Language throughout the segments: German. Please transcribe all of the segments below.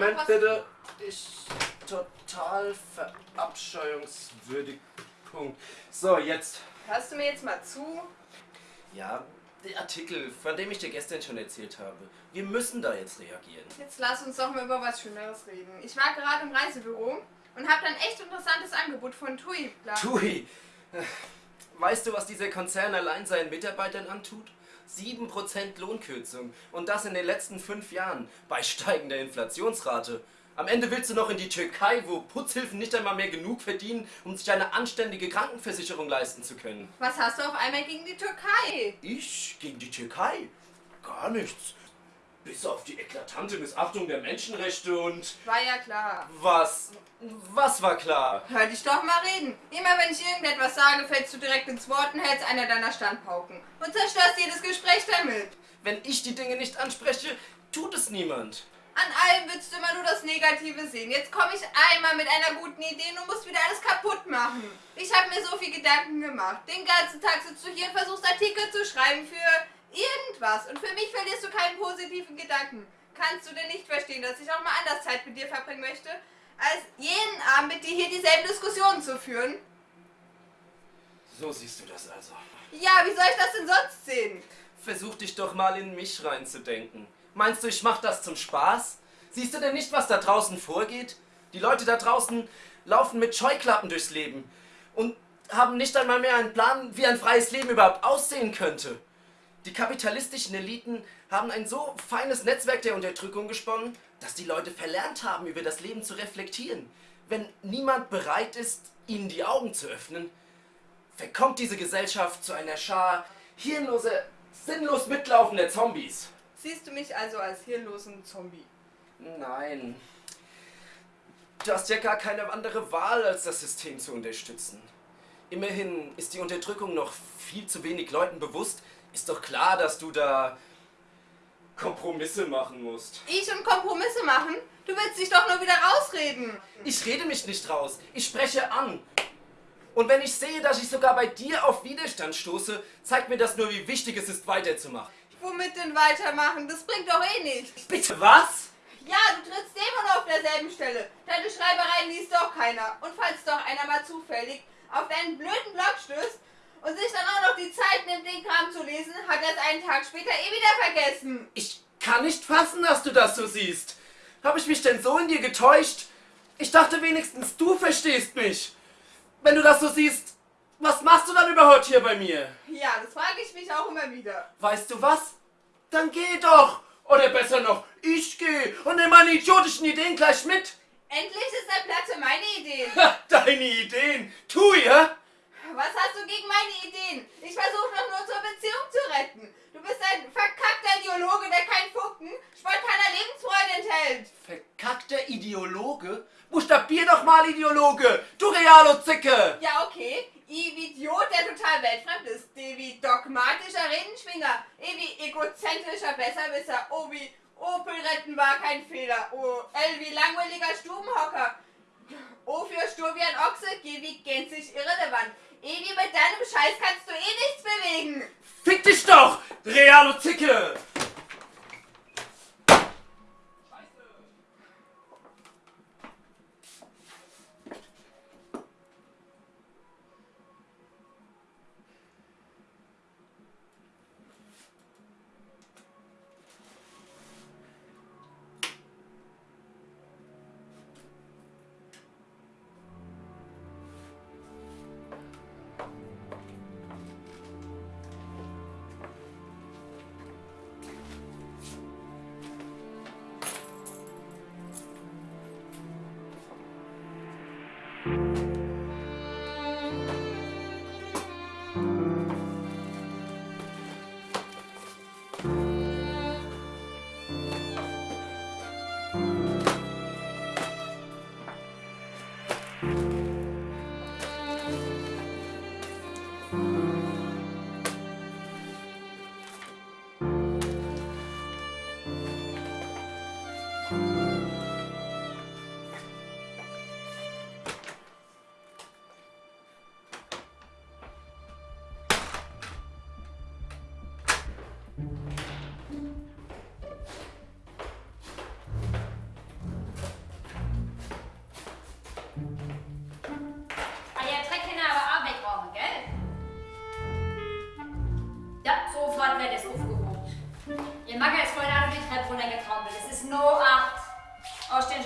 Moment bitte. Ich total verabscheuungswürdig. Punkt. So, jetzt. Hörst du mir jetzt mal zu? Ja, der Artikel, von dem ich dir gestern schon erzählt habe. Wir müssen da jetzt reagieren. Jetzt lass uns doch mal über was Schöneres reden. Ich war gerade im Reisebüro und habe dann echt interessantes Angebot von TUI. klar. Tui, weißt du, was dieser Konzern allein seinen Mitarbeitern antut? 7% Lohnkürzung. Und das in den letzten fünf Jahren. Bei steigender Inflationsrate. Am Ende willst du noch in die Türkei, wo Putzhilfen nicht einmal mehr genug verdienen, um sich eine anständige Krankenversicherung leisten zu können. Was hast du auf einmal gegen die Türkei? Ich gegen die Türkei? Gar nichts. Bis auf die eklatante Missachtung der Menschenrechte und War ja klar. was? Was war klar? Hör dich doch mal reden. Immer wenn ich irgendetwas sage, fällst du direkt ins Wort und hältst einer deiner Standpauken. Und zerstörst jedes Gespräch damit. Wenn ich die Dinge nicht anspreche, tut es niemand. An allem willst du immer nur das Negative sehen. Jetzt komme ich einmal mit einer guten Idee und du musst wieder alles kaputt machen. Ich habe mir so viel Gedanken gemacht. Den ganzen Tag sitzt du hier und versuchst Artikel zu schreiben für irgendwas. Und für mich verlierst du keinen positiven Gedanken. Kannst du denn nicht verstehen, dass ich auch mal anders Zeit mit dir verbringen möchte, als jeden Abend mit dir hier dieselben Diskussionen zu führen? So siehst du das also. Ja, wie soll ich das denn sonst sehen? Versuch dich doch mal in mich reinzudenken. Meinst du, ich mach das zum Spaß? Siehst du denn nicht, was da draußen vorgeht? Die Leute da draußen laufen mit Scheuklappen durchs Leben und haben nicht einmal mehr einen Plan, wie ein freies Leben überhaupt aussehen könnte. Die kapitalistischen Eliten haben ein so feines Netzwerk der Unterdrückung gesponnen, dass die Leute verlernt haben, über das Leben zu reflektieren. Wenn niemand bereit ist, ihnen die Augen zu öffnen, verkommt diese Gesellschaft zu einer Schar hirnloser, sinnlos mitlaufender Zombies. Siehst du mich also als hirnlosen Zombie? Nein. Du hast ja gar keine andere Wahl, als das System zu unterstützen. Immerhin ist die Unterdrückung noch viel zu wenig Leuten bewusst. Ist doch klar, dass du da Kompromisse machen musst. Ich und Kompromisse machen? Du willst dich doch nur wieder rausreden. Ich rede mich nicht raus, ich spreche an. Und wenn ich sehe, dass ich sogar bei dir auf Widerstand stoße, zeigt mir das nur, wie wichtig es ist, weiterzumachen. Womit denn weitermachen? Das bringt doch eh nichts. Bitte was? Ja, du trittst immer noch auf derselben Stelle. Deine Schreibereien liest doch keiner. Und falls doch einer mal zufällig auf deinen blöden Blog stößt und sich dann auch noch die Zeit nimmt, den Kram zu lesen, hat er es einen Tag später eh wieder vergessen. Ich kann nicht fassen, dass du das so siehst. Habe ich mich denn so in dir getäuscht? Ich dachte wenigstens, du verstehst mich. Wenn du das so siehst, was machst du dann überhaupt hier bei mir? Ja, das frage ich mich auch immer wieder. Weißt du was? Dann geh doch. Oder besser noch, ich geh und nimm meine idiotischen Ideen gleich mit. Endlich ist der Platz für meine Ideen. Ha, deine Ideen. Tu ja? Was hast du gegen meine Ideen? Ich versuche doch nur zur Beziehung zu retten. Du bist ein verkackter Ideologe, der keinen Funken spontaner Lebensfreude enthält. Verkackter Ideologe? Buchstabier doch mal Ideologe, du Realo-Zicke! Ja, okay. I wie Idiot, der total weltfremd ist. D wie dogmatischer Redenschwinger. E wie egozentrischer Besserwisser. O wie Opel retten war kein Fehler. O L wie langweiliger Stubenhocker. O für stur wie ein Ochse. G wie gänzlich irrelevant. E wie mit deinem Scheiß kannst du eh nichts bewegen. Fick dich doch, Realo-Zicke! No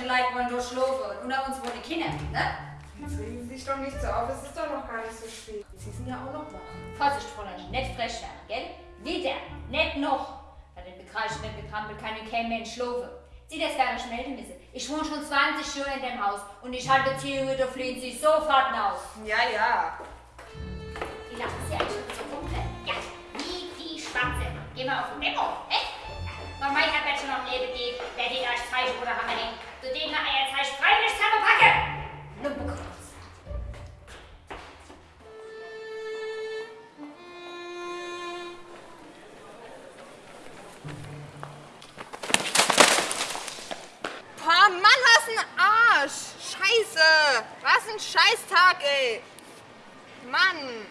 Ausständige Leute wollen durch schlafen. Und unter uns wohnen die Kinder, ne? Jetzt regen Sie sich doch nicht so auf, es ist doch noch gar nicht so spät. Sie sind ja auch noch wach. Vorsicht, Fräulein, nicht frech werden, gell? Wieder, nicht noch. Bei den Bekreischen, den Getrampel kann kein Mensch schlafen. Sie das gar nicht melden müssen. Ich wohne schon 20 Jahre in dem Haus und ich halte Beziehungen, da fliehen Sie sofort aus. Ja, ja. Die lachen Sie eigentlich so dunkel. Ja, wie die Schwarze. Geh mal auf den echt? Ja. Wenn mein Herr schon noch neben geht, wer den euch Zeichen oder Hammer hängt, zu denen er euer Zeichen freiwillig zusammenpacke. Lumpenkreuz. Boah, Mann, was ein Arsch! Scheiße! Was ein Scheißtag, ey! Mann!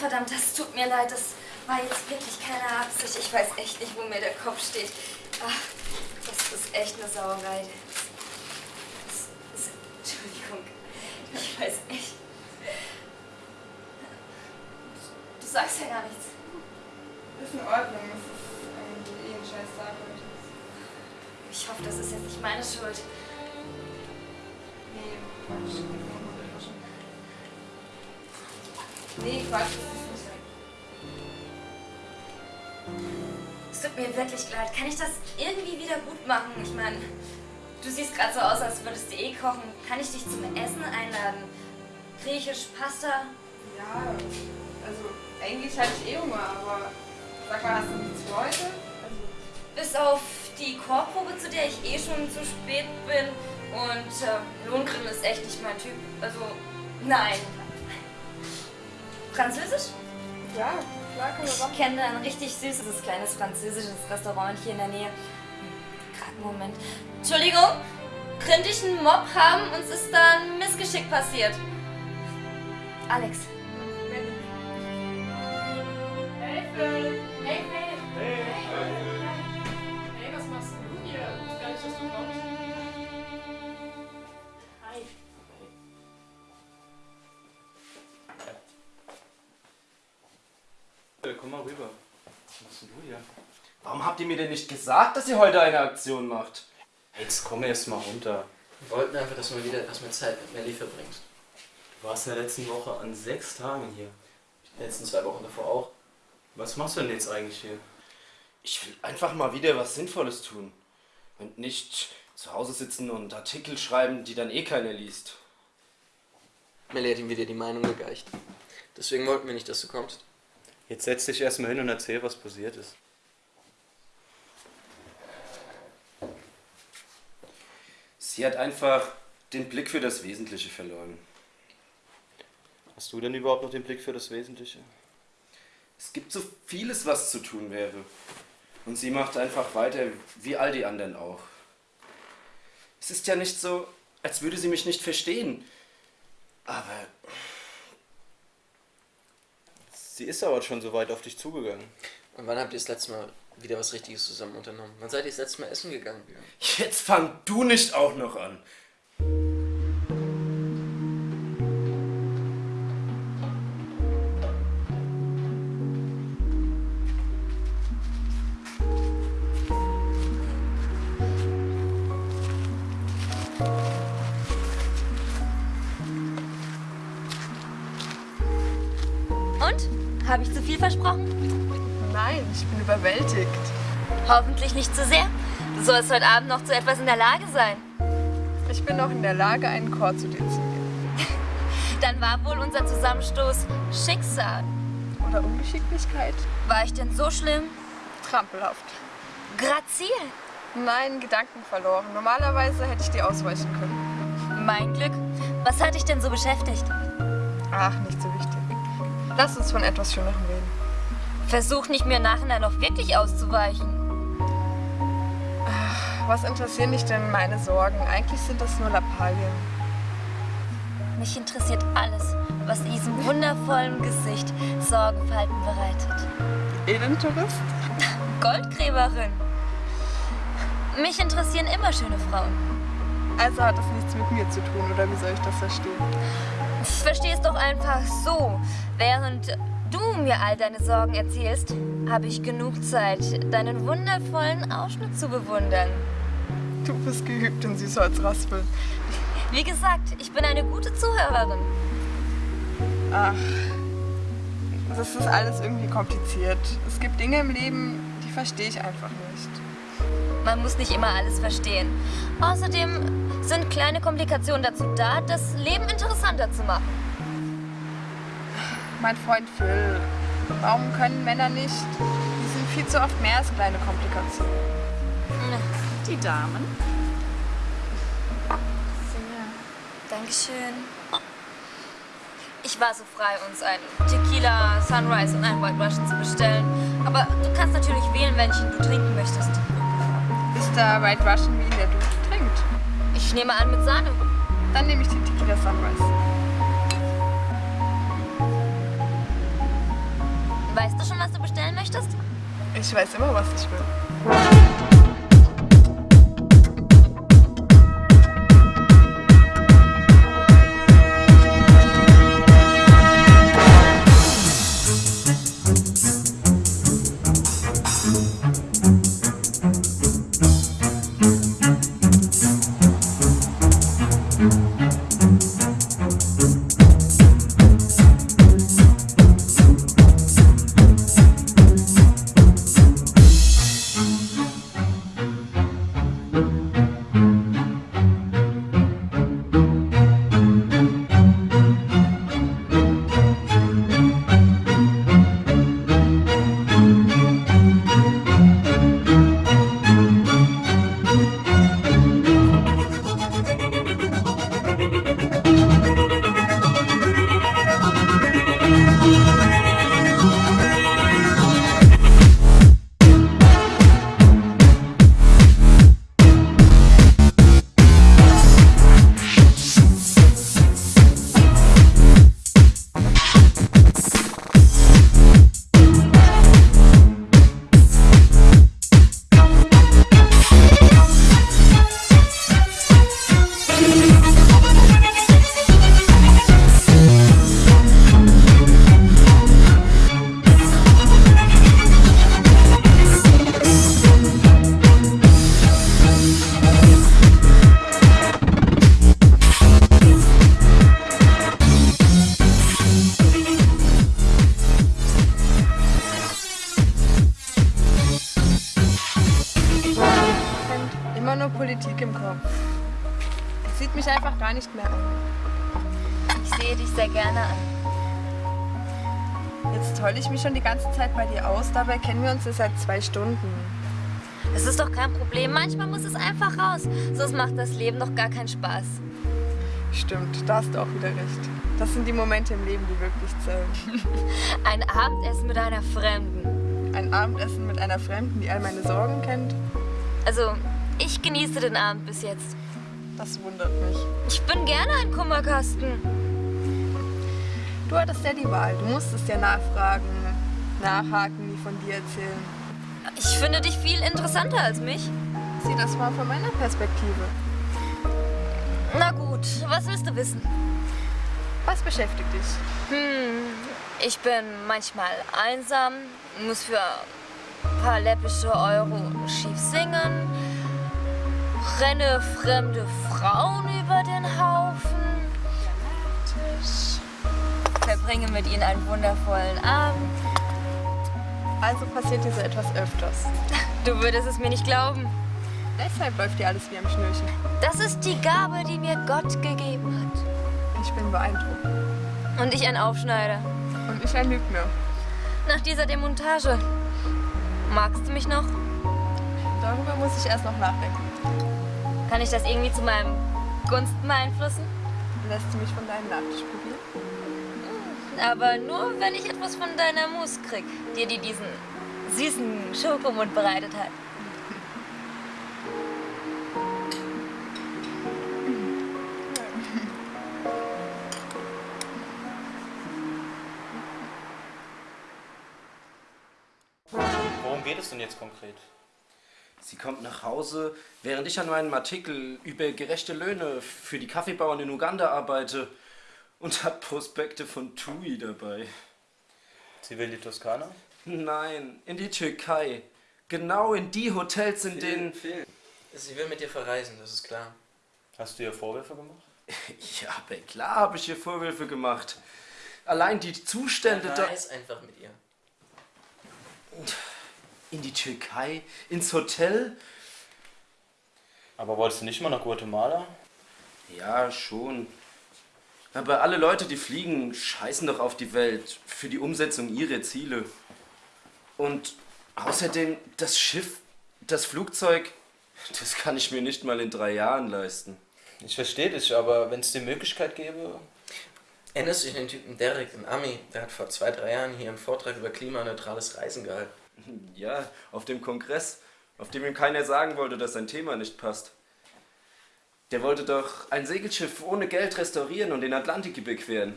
Verdammt, das tut mir leid. Das war jetzt wirklich keine Absicht. Ich weiß echt nicht, wo mir der Kopf steht. Ach, das ist echt eine Sauerei. Das, das, Entschuldigung. Ich weiß echt. Du sagst ja gar nichts. Ist in Ordnung, es ist eigentlich eh ein Scheißtag heute. Ich hoffe, das ist jetzt nicht meine Schuld. Nee, Quatsch. Nee, Quatsch, das ist nicht Es tut mir wirklich leid. Kann ich das irgendwie wieder gut machen? Ich meine, du siehst gerade so aus, als würdest du eh kochen. Kann ich dich zum Essen einladen? Griechisch, Pasta? Ja, also eigentlich hatte ich eh Hunger, aber sag mal, hast du nichts für heute? Also, Bis auf die Chorprobe, zu der ich eh schon zu spät bin. Und äh, Lohngrill ist echt nicht mein Typ. Also, nein. Französisch? ja, klar, können wir Ich kenne ein richtig süßes kleines französisches Restaurant hier in der Nähe. Gerade einen Moment. Entschuldigung, könnte ich einen Mob haben? Uns ist da ein Missgeschick passiert. Alex. Hey, Warum habt ihr mir denn nicht gesagt, dass ihr heute eine Aktion macht? Jetzt komm erst mal runter. Wir wollten einfach, dass du mal wieder etwas mehr Zeit mit Melly verbringst. Du warst in der letzten Woche an sechs Tagen hier. Die letzten zwei Wochen davor auch. Was machst du denn jetzt eigentlich hier? Ich will einfach mal wieder was Sinnvolles tun. Und nicht zu Hause sitzen und Artikel schreiben, die dann eh keiner liest. Melly hat ihm wieder die Meinung gegeicht. Deswegen wollten wir nicht, dass du kommst. Jetzt setz dich erstmal hin und erzähl, was passiert ist. Sie hat einfach den Blick für das Wesentliche verloren. Hast du denn überhaupt noch den Blick für das Wesentliche? Es gibt so vieles, was zu tun wäre. Und sie macht einfach weiter, wie all die anderen auch. Es ist ja nicht so, als würde sie mich nicht verstehen. Aber Sie ist aber schon so weit auf dich zugegangen. Und wann habt ihr das letzte Mal wieder was Richtiges zusammen unternommen? Wann seid ihr das letzte Mal essen gegangen? jetzt fang du nicht auch noch an. Und? Habe ich zu viel versprochen? Nein, ich bin überwältigt. Hoffentlich nicht zu sehr. Du sollst heute Abend noch zu etwas in der Lage sein. Ich bin noch in der Lage, einen Chor zu dezidieren. Dann war wohl unser Zusammenstoß Schicksal. Oder Ungeschicklichkeit. War ich denn so schlimm? Trampelhaft. Grazil. Nein, Gedanken verloren. Normalerweise hätte ich dir ausweichen können. Mein Glück. Was hat dich denn so beschäftigt? Ach, nicht so wichtig. Lass uns von etwas Schönerem reden. Versuch nicht mir nachher noch wirklich auszuweichen. Was interessieren dich denn meine Sorgen? Eigentlich sind das nur Lappalien. Mich interessiert alles, was diesem wundervollen Gesicht Sorgenfalten bereitet. Elentourist? Goldgräberin. Mich interessieren immer schöne Frauen. Also hat das nichts mit mir zu tun, oder wie soll ich das verstehen? Ich verstehe es doch einfach so. Während du mir all deine Sorgen erzählst, habe ich genug Zeit, deinen wundervollen Ausschnitt zu bewundern. Du bist geübt in Süßholzraspeln. Wie gesagt, ich bin eine gute Zuhörerin. Ach, das ist alles irgendwie kompliziert. Es gibt Dinge im Leben, die verstehe ich einfach nicht. Man muss nicht immer alles verstehen. Außerdem sind kleine Komplikationen dazu da, das Leben interessanter zu machen. Mein Freund Phil, warum können Männer nicht? Die sind viel zu oft mehr als kleine Komplikationen. Die Damen. Dankeschön. Ich war so frei, uns ein Tequila, Sunrise und ein White Russian zu bestellen. Aber du kannst natürlich wählen, welchen du trinken möchtest. Ist da White Russian, wie ihn der Dude trinkt? Ich nehme an mit Sahne. Dann nehme ich den Tequila Sunrise. Ich weiß immer, was ich will. Sieht mich einfach gar nicht mehr an. Ich sehe dich sehr gerne an. Jetzt heule ich mich schon die ganze Zeit bei dir aus, dabei kennen wir uns ja seit zwei Stunden. Es ist doch kein Problem. Manchmal muss es einfach raus. Sonst macht das Leben doch gar keinen Spaß. Stimmt, da hast du auch wieder recht. Das sind die Momente im Leben, die wirklich zählen. Ein Abendessen mit einer Fremden. Ein Abendessen mit einer Fremden, die all meine Sorgen kennt, Also, ich genieße den Abend bis jetzt. Das wundert mich. Ich bin gerne ein Kummerkasten. Du hattest ja die Wahl. Du musstest ja nachfragen, nachhaken, die von dir erzählen. Ich finde dich viel interessanter als mich. Sieh das mal von meiner Perspektive. Na gut, was willst du wissen? Was beschäftigt dich? Hm, ich bin manchmal einsam, muss für ein paar läppische Euro schief singen, renne fremde Frauen über den Haufen, verbringe mit ihnen einen wundervollen Abend. Also passiert dir so etwas öfters. Du würdest es mir nicht glauben. Deshalb läuft dir alles wie am Schnürchen. Das ist die Gabe, die mir Gott gegeben hat. Ich bin beeindruckt. Und ich ein Aufschneider. Und ich ein Lügner. Nach dieser Demontage. Magst du mich noch? Darüber muss ich erst noch nachdenken. Kann ich das irgendwie zu meinem Gunsten beeinflussen? Lässt du mich von deinem Nachtisch probieren? Aber nur, wenn ich etwas von deiner Mousse krieg, die dir diesen süßen Schokomund bereitet hat. Worum geht es denn jetzt konkret? Sie kommt nach Hause, während ich an meinem Artikel über gerechte Löhne für die Kaffeebauern in Uganda arbeite und hat Prospekte von TUI dabei. Sie will die Toskana? Nein, in die Türkei. Genau in die Hotels, in denen... Sie will mit dir verreisen, das ist klar. Hast du ihr Vorwürfe gemacht? Ja, aber klar habe ich ihr Vorwürfe gemacht. Allein die Zustände da... Reis einfach mit ihr. In die Türkei? Ins Hotel? Aber wolltest du nicht mal nach Guatemala? Ja, schon. Aber alle Leute, die fliegen, scheißen doch auf die Welt für die Umsetzung ihrer Ziele. Und außerdem, das Schiff, das Flugzeug, das kann ich mir nicht mal in drei Jahren leisten. Ich verstehe dich, aber wenn es die Möglichkeit gäbe. Erinnerst du dich an den Typen Derek, ein Ami? Der hat vor zwei, drei Jahren hier einen Vortrag über klimaneutrales Reisen gehalten. Ja, auf dem Kongress, auf dem ihm keiner sagen wollte, dass sein Thema nicht passt. Der wollte doch ein Segelschiff ohne Geld restaurieren und den Atlantik überqueren.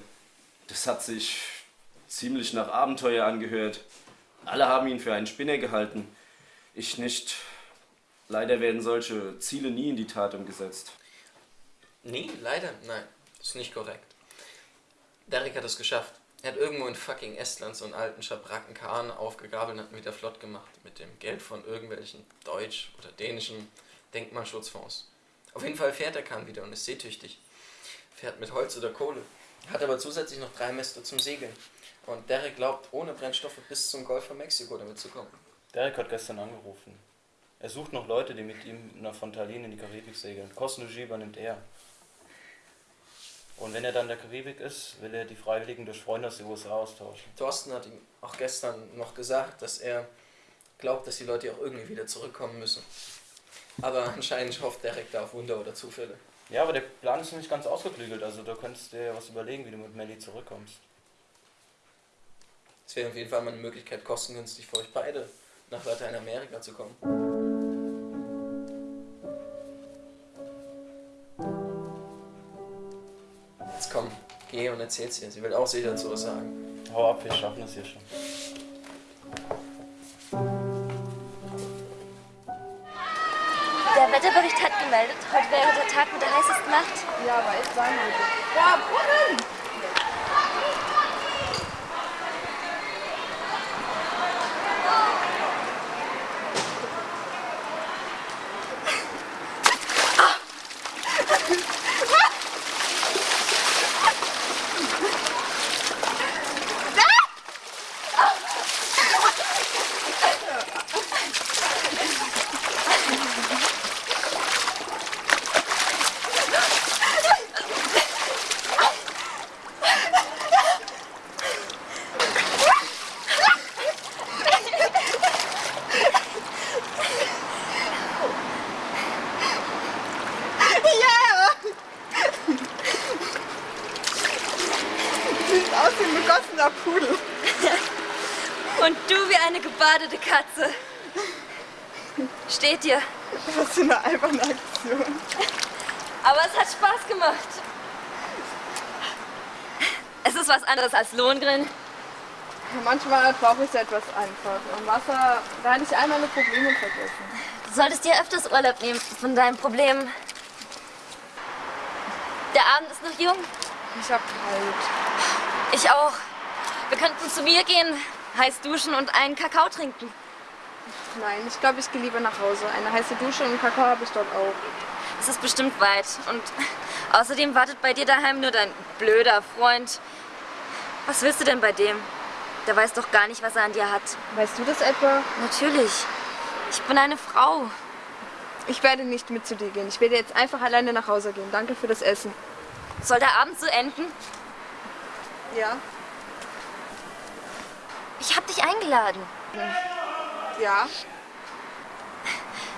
Das hat sich ziemlich nach Abenteuer angehört. Alle haben ihn für einen Spinner gehalten. Ich nicht. Leider werden solche Ziele nie in die Tat umgesetzt. Nee, leider, nein. Ist nicht korrekt. Derek hat es geschafft. Er hat irgendwo in fucking Estland so einen alten Schabracken Kahn aufgegabelt und hat ihn wieder flott gemacht. Mit dem Geld von irgendwelchen deutsch- oder dänischen Denkmalschutzfonds. Auf jeden Fall fährt der Kahn wieder und ist seetüchtig. Fährt mit Holz oder Kohle. Hat aber zusätzlich noch drei Mäste zum Segeln. Und Derek glaubt, ohne Brennstoffe bis zum Golf von Mexiko damit zu kommen. Derek hat gestern angerufen. Er sucht noch Leute, die mit ihm nach Fontalin in die Karibik segeln. Kostenregie übernimmt er. Und wenn er dann in der Karibik ist, will er die Freiwilligen durch Freunde aus den USA austauschen. Thorsten hat ihm auch gestern noch gesagt, dass er glaubt, dass die Leute auch irgendwie wieder zurückkommen müssen. Aber anscheinend hofft Derek da auf Wunder oder Zufälle. Ja, aber der Plan ist noch nicht ganz ausgeklügelt, also da könntest du dir ja was überlegen, wie du mit Melly zurückkommst. Es wäre auf jeden Fall mal eine Möglichkeit, kostengünstig für euch beide nach Lateinamerika zu kommen. Komm, geh und erzähl's ihr. Sie will auch sicher dazu was sagen. Hau ab, wir schaffen das hier schon. Der Wetterbericht hat gemeldet, heute wäre der Tag mit der heißesten Nacht. Ja, aber echt sein heute. Boah, Brunnen! Sieht aus wie ein begossener Pudel. Und du wie eine gebadete Katze. Steht dir. Was für eine alberne Aktion. Aber es hat Spaß gemacht. Es ist was anderes als Lohngrin. Manchmal brauche ich es etwas einfach. Im Wasser, da hatte ich all meine Probleme vergessen. Du solltest dir öfters Urlaub nehmen von deinen Problemen. Der Abend ist noch jung. Ich hab kalt. Ich auch. Wir könnten zu mir gehen, heiß duschen und einen Kakao trinken. Nein, ich glaube, ich gehe lieber nach Hause. Eine heiße Dusche und Kakao habe ich dort auch. Es ist bestimmt weit. Und außerdem wartet bei dir daheim nur dein blöder Freund. Was willst du denn bei dem? Der weiß doch gar nicht, was er an dir hat. Weißt du das etwa? Natürlich. Ich bin eine Frau. Ich werde nicht mit zu dir gehen. Ich werde jetzt einfach alleine nach Hause gehen. Danke für das Essen. Soll der Abend so enden? Ja? Ich hab dich eingeladen. Ja?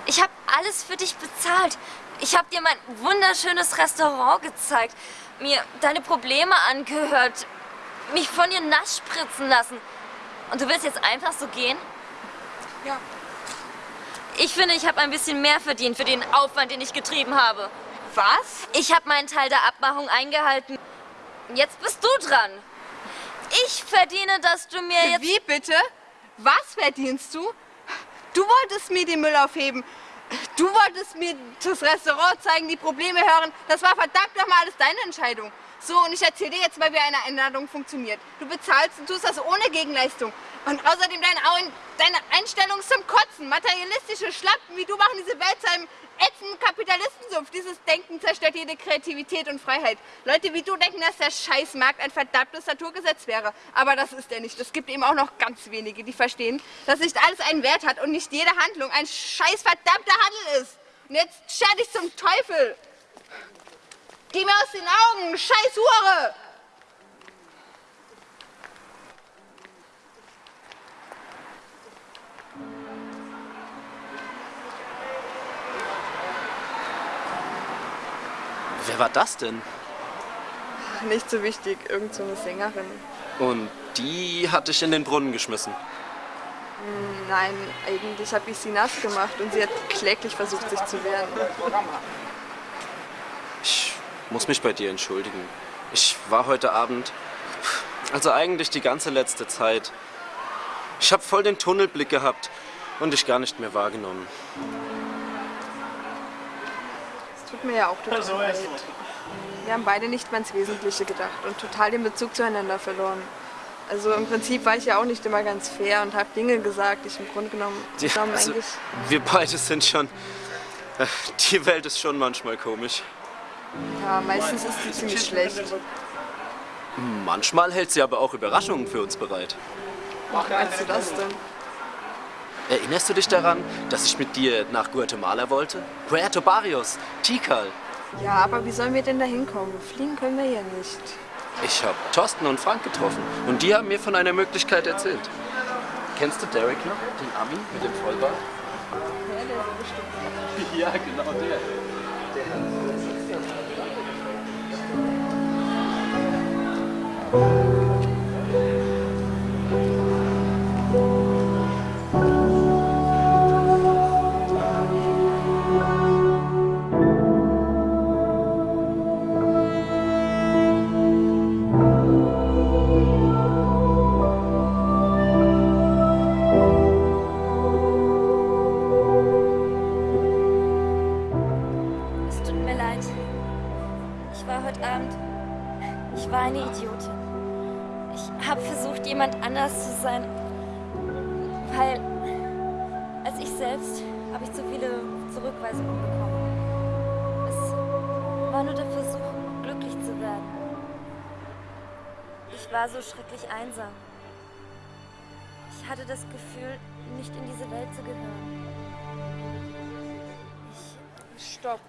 Ich habe alles für dich bezahlt. Ich habe dir mein wunderschönes Restaurant gezeigt, mir deine Probleme angehört, mich von dir nass spritzen lassen. Und du willst jetzt einfach so gehen? Ja. Ich finde, ich habe ein bisschen mehr verdient für den Aufwand, den ich getrieben habe. Was? Ich habe meinen Teil der Abmachung eingehalten. Jetzt bist du dran. Ich verdiene, dass du mir jetzt... Wie bitte? Was verdienst du? Du wolltest mir den Müll aufheben. Du wolltest mir das Restaurant zeigen, die Probleme hören. Das war verdammt nochmal alles deine Entscheidung. So, und ich erzähle dir jetzt mal, wie eine Einladung funktioniert. Du bezahlst und tust das ohne Gegenleistung. Und außerdem deine, deine Einstellung ist zum Kotzen. Materialistische Schlappen wie du machen diese Welt zu einem ätzenden Kapitalistensumpf. Dieses Denken zerstört jede Kreativität und Freiheit. Leute wie du denken, dass der Scheißmarkt ein verdammtes Naturgesetz wäre. Aber das ist er nicht. Es gibt eben auch noch ganz wenige, die verstehen, dass nicht alles einen Wert hat und nicht jede Handlung ein scheiß verdammter Handel ist. Und jetzt scher dich zum Teufel. Geh mir aus den Augen, scheiß Hure! Wer war das denn? Nicht so wichtig, irgend so eine Sängerin. Und die hat dich in den Brunnen geschmissen. Nein, eigentlich habe ich sie nass gemacht und sie hat kläglich versucht, sich zu wehren. Ich muss mich bei dir entschuldigen. Ich war heute Abend, also eigentlich die ganze letzte Zeit. Ich habe voll den Tunnelblick gehabt und dich gar nicht mehr wahrgenommen. Es tut mir ja auch total leid. Wir haben beide nicht mehr ins Wesentliche gedacht und total den Bezug zueinander verloren. Also im Prinzip war ich ja auch nicht immer ganz fair und habe Dinge gesagt, die ich im Grunde genommen, Ja, genommen also, eigentlich... wir beide sind schon. äh, Die Welt ist schon manchmal komisch. Ja, meistens ist sie ziemlich schlecht. Manchmal hält sie aber auch Überraschungen für uns bereit. Wie meinst du das denn? Erinnerst du dich daran, dass ich mit dir nach Guatemala wollte? Puerto Barrios, Tikal. Ja, aber wie sollen wir denn da hinkommen? Fliegen können wir ja nicht. Ich habe Thorsten und Frank getroffen und die haben mir von einer Möglichkeit erzählt. Kennst du Derek noch, den Ami mit dem Vollbart? Ja, genau der. Es war so schrecklich einsam. Ich hatte das Gefühl, nicht in diese Welt zu gehören. Ich Stopp.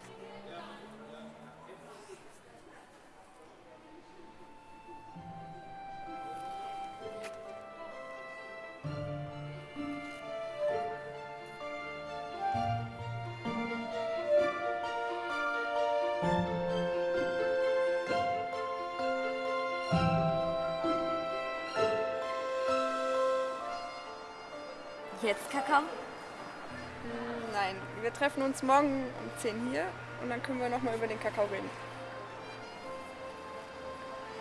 Jetzt, Kakao? Nein, wir treffen uns morgen um 10 hier und dann können wir nochmal über den Kakao reden.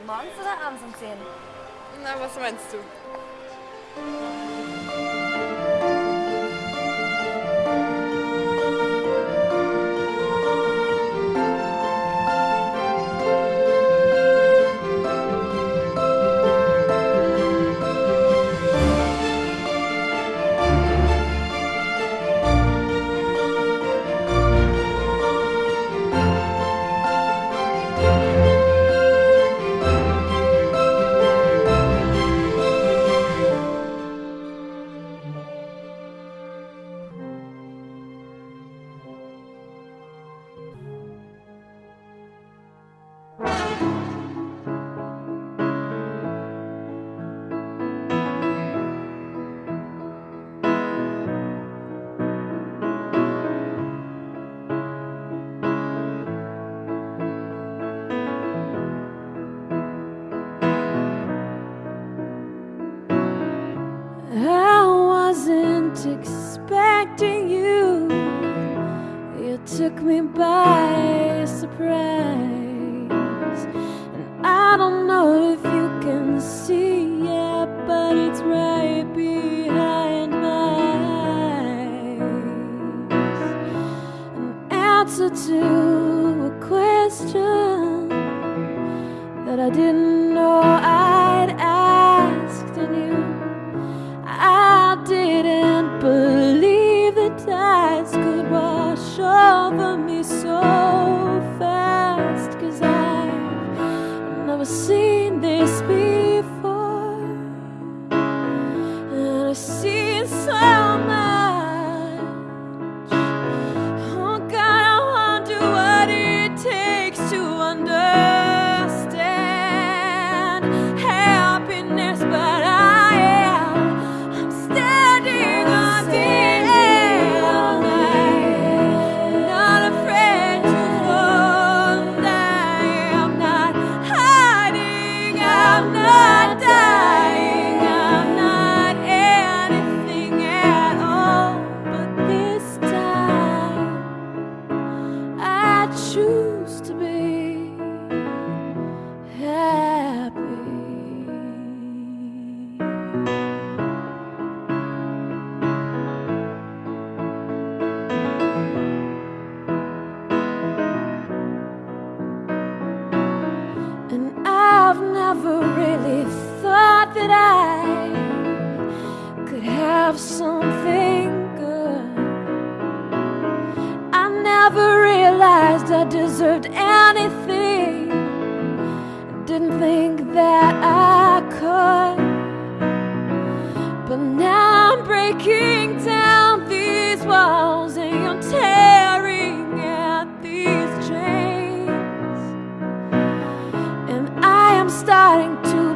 Morgens oder abends um 10? Na, was meinst du? To a question that I didn't know I'd starting to